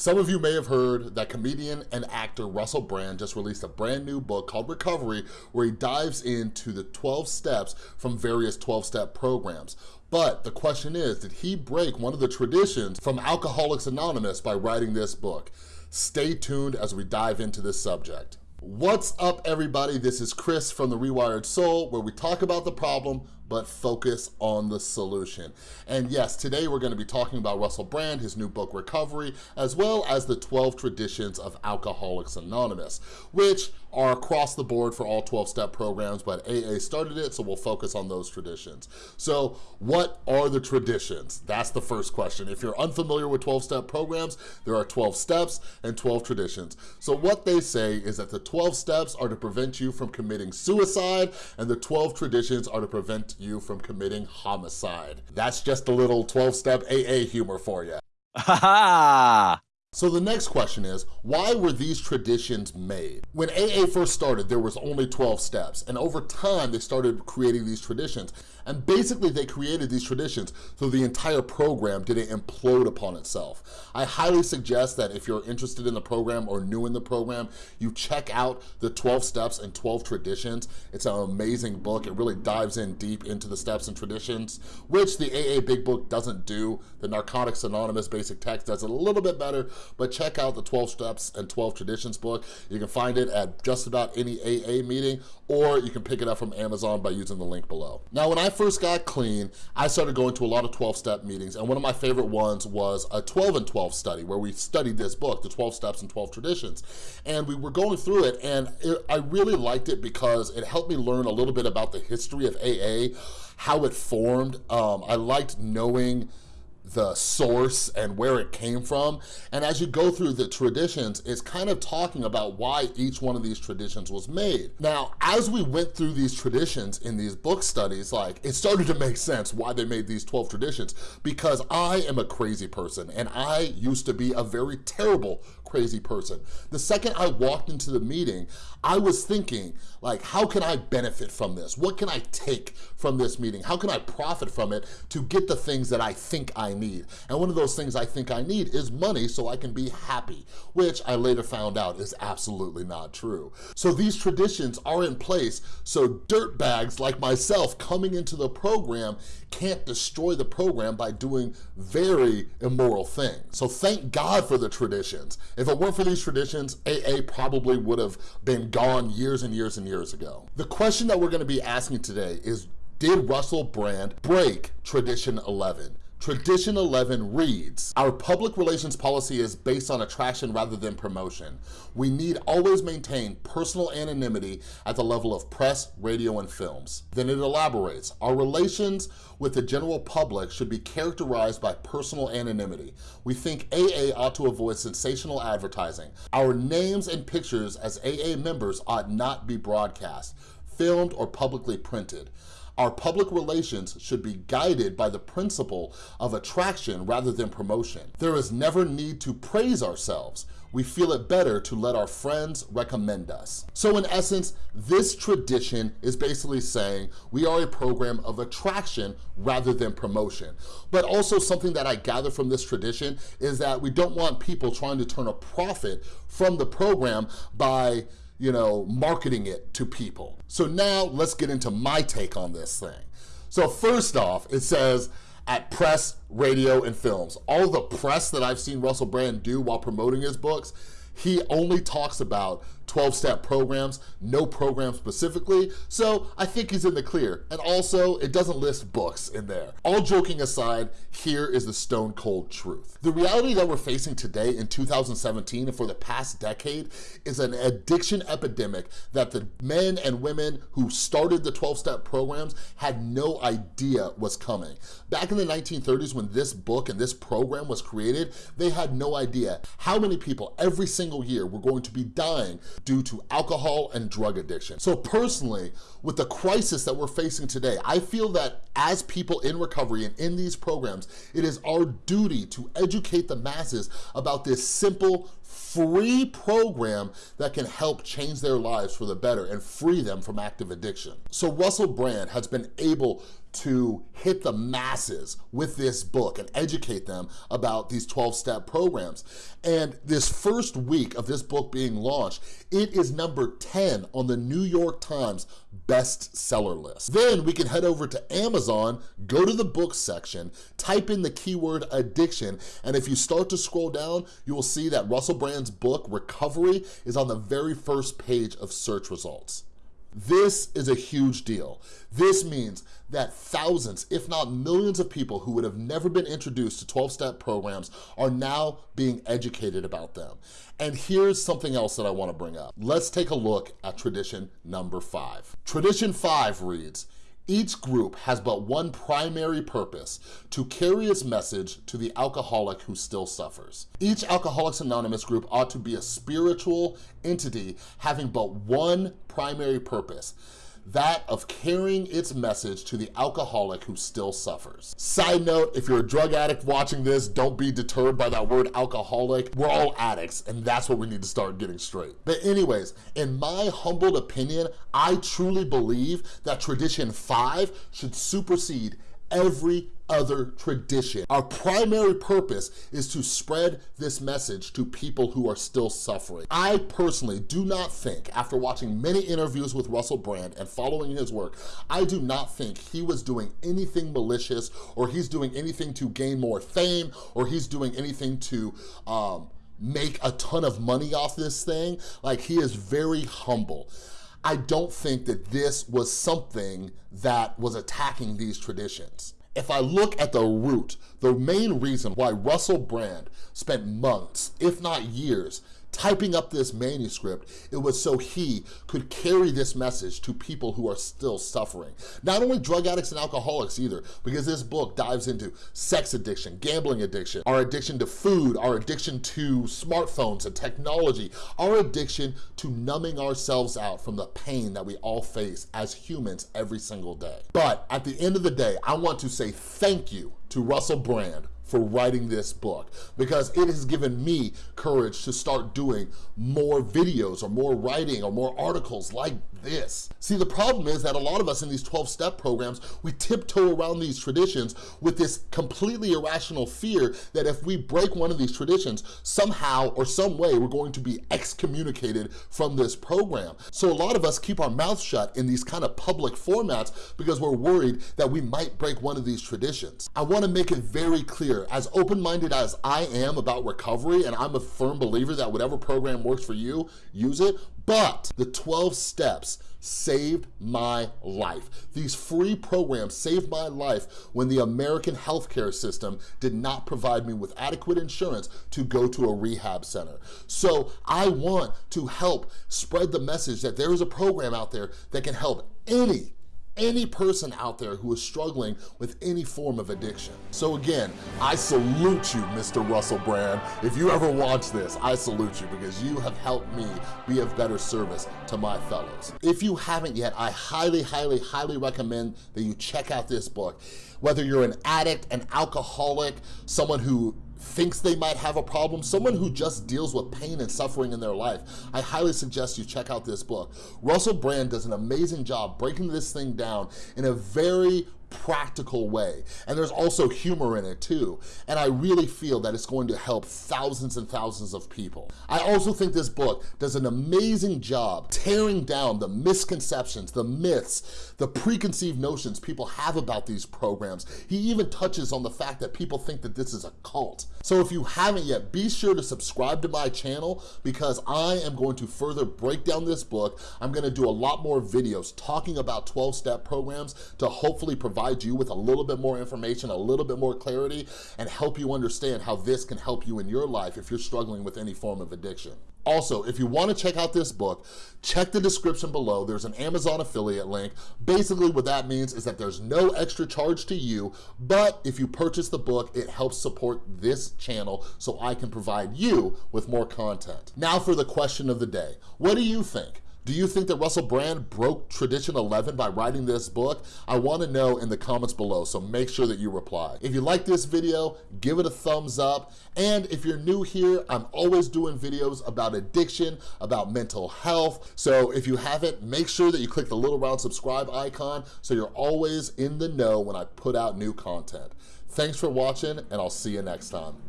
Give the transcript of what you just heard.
Some of you may have heard that comedian and actor Russell Brand just released a brand new book called Recovery where he dives into the 12 steps from various 12-step programs. But the question is, did he break one of the traditions from Alcoholics Anonymous by writing this book? Stay tuned as we dive into this subject. What's up everybody? This is Chris from The Rewired Soul where we talk about the problem but focus on the solution. And yes, today we're gonna be talking about Russell Brand, his new book, Recovery, as well as the 12 traditions of Alcoholics Anonymous, which are across the board for all 12-step programs, but AA started it, so we'll focus on those traditions. So what are the traditions? That's the first question. If you're unfamiliar with 12-step programs, there are 12 steps and 12 traditions. So what they say is that the 12 steps are to prevent you from committing suicide, and the 12 traditions are to prevent you from committing homicide. That's just a little 12-step AA humor for you. Ha! So the next question is, why were these traditions made? When AA first started, there was only 12 steps, and over time, they started creating these traditions. And basically, they created these traditions so the entire program didn't implode upon itself. I highly suggest that if you're interested in the program or new in the program, you check out the 12 steps and 12 traditions. It's an amazing book. It really dives in deep into the steps and traditions, which the AA Big Book doesn't do. The Narcotics Anonymous Basic Text does a little bit better, but check out the 12 Steps and 12 Traditions book. You can find it at just about any AA meeting, or you can pick it up from Amazon by using the link below. Now, when I first got clean, I started going to a lot of 12-step meetings, and one of my favorite ones was a 12 and 12 study, where we studied this book, The 12 Steps and 12 Traditions. And we were going through it, and it, I really liked it because it helped me learn a little bit about the history of AA, how it formed. Um, I liked knowing the source and where it came from. And as you go through the traditions, it's kind of talking about why each one of these traditions was made. Now, as we went through these traditions in these book studies, like it started to make sense why they made these 12 traditions because I am a crazy person and I used to be a very terrible crazy person. The second I walked into the meeting, I was thinking, like, how can I benefit from this? What can I take from this meeting? How can I profit from it to get the things that I think I need? And one of those things I think I need is money so I can be happy, which I later found out is absolutely not true. So these traditions are in place so dirtbags like myself coming into the program can't destroy the program by doing very immoral things. So thank God for the traditions. If it weren't for these traditions, AA probably would have been gone years and years and years ago. The question that we're gonna be asking today is, did Russell Brand break Tradition 11? Tradition 11 reads, Our public relations policy is based on attraction rather than promotion. We need always maintain personal anonymity at the level of press, radio, and films. Then it elaborates, Our relations with the general public should be characterized by personal anonymity. We think AA ought to avoid sensational advertising. Our names and pictures as AA members ought not be broadcast, filmed, or publicly printed. Our public relations should be guided by the principle of attraction rather than promotion. There is never need to praise ourselves. We feel it better to let our friends recommend us. So in essence, this tradition is basically saying we are a program of attraction rather than promotion. But also something that I gather from this tradition is that we don't want people trying to turn a profit from the program by you know, marketing it to people. So now let's get into my take on this thing. So first off, it says at press, radio, and films. All the press that I've seen Russell Brand do while promoting his books, he only talks about 12-step programs, no program specifically, so I think he's in the clear. And also, it doesn't list books in there. All joking aside, here is the stone cold truth. The reality that we're facing today in 2017 and for the past decade is an addiction epidemic that the men and women who started the 12-step programs had no idea was coming. Back in the 1930s when this book and this program was created, they had no idea how many people every single year were going to be dying due to alcohol and drug addiction. So personally, with the crisis that we're facing today, I feel that as people in recovery and in these programs, it is our duty to educate the masses about this simple, free program that can help change their lives for the better and free them from active addiction. So Russell Brand has been able to hit the masses with this book and educate them about these 12-step programs. And this first week of this book being launched, it is number 10 on the New York Times bestseller list. Then we can head over to Amazon, go to the book section, type in the keyword addiction, and if you start to scroll down, you will see that Russell Brand's book, Recovery, is on the very first page of search results. This is a huge deal. This means that thousands, if not millions of people who would have never been introduced to 12-step programs are now being educated about them. And here's something else that I wanna bring up. Let's take a look at tradition number five. Tradition five reads, each group has but one primary purpose, to carry its message to the alcoholic who still suffers. Each Alcoholics Anonymous group ought to be a spiritual entity having but one primary purpose, that of carrying its message to the alcoholic who still suffers. Side note, if you're a drug addict watching this, don't be deterred by that word alcoholic. We're all addicts, and that's what we need to start getting straight. But anyways, in my humbled opinion, I truly believe that tradition five should supersede every other tradition. Our primary purpose is to spread this message to people who are still suffering. I personally do not think, after watching many interviews with Russell Brand and following his work, I do not think he was doing anything malicious or he's doing anything to gain more fame or he's doing anything to um, make a ton of money off this thing. Like he is very humble. I don't think that this was something that was attacking these traditions. If I look at the root, the main reason why Russell Brand spent months, if not years, typing up this manuscript, it was so he could carry this message to people who are still suffering. Not only drug addicts and alcoholics either, because this book dives into sex addiction, gambling addiction, our addiction to food, our addiction to smartphones and technology, our addiction to numbing ourselves out from the pain that we all face as humans every single day. But at the end of the day, I want to say thank you to Russell Brand for writing this book because it has given me courage to start doing more videos or more writing or more articles like this. See, the problem is that a lot of us in these 12-step programs, we tiptoe around these traditions with this completely irrational fear that if we break one of these traditions, somehow or some way, we're going to be excommunicated from this program. So a lot of us keep our mouth shut in these kind of public formats because we're worried that we might break one of these traditions. I wanna make it very clear as open-minded as I am about recovery, and I'm a firm believer that whatever program works for you, use it, but the 12 steps saved my life. These free programs saved my life when the American healthcare system did not provide me with adequate insurance to go to a rehab center. So I want to help spread the message that there is a program out there that can help any any person out there who is struggling with any form of addiction. So again, I salute you, Mr. Russell Brand. If you ever watch this, I salute you because you have helped me be of better service to my fellows. If you haven't yet, I highly, highly, highly recommend that you check out this book. Whether you're an addict, an alcoholic, someone who thinks they might have a problem, someone who just deals with pain and suffering in their life, I highly suggest you check out this book. Russell Brand does an amazing job breaking this thing down in a very practical way. And there's also humor in it too. And I really feel that it's going to help thousands and thousands of people. I also think this book does an amazing job tearing down the misconceptions, the myths, the preconceived notions people have about these programs. He even touches on the fact that people think that this is a cult. So if you haven't yet, be sure to subscribe to my channel because I am going to further break down this book. I'm gonna do a lot more videos talking about 12-step programs to hopefully provide provide you with a little bit more information, a little bit more clarity, and help you understand how this can help you in your life if you're struggling with any form of addiction. Also, if you wanna check out this book, check the description below. There's an Amazon affiliate link. Basically, what that means is that there's no extra charge to you, but if you purchase the book, it helps support this channel so I can provide you with more content. Now for the question of the day. What do you think? Do you think that Russell Brand broke Tradition 11 by writing this book? I wanna know in the comments below, so make sure that you reply. If you like this video, give it a thumbs up. And if you're new here, I'm always doing videos about addiction, about mental health. So if you haven't, make sure that you click the little round subscribe icon so you're always in the know when I put out new content. Thanks for watching, and I'll see you next time.